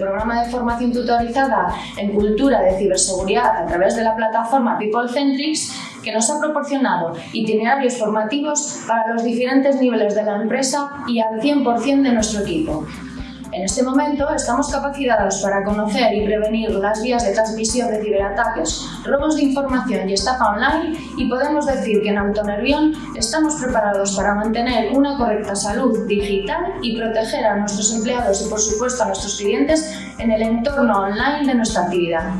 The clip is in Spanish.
programa de formación tutorizada en cultura de ciberseguridad a través de la plataforma PeopleCentrics que nos ha proporcionado itinerarios formativos para los diferentes niveles de la empresa y al 100% de nuestro equipo. En este momento estamos capacitados para conocer y prevenir las vías de transmisión de ciberataques, robos de información y estafa online y podemos decir que en Autonervión estamos preparados para mantener una correcta salud digital y proteger a nuestros empleados y por supuesto a nuestros clientes en el entorno online de nuestra actividad.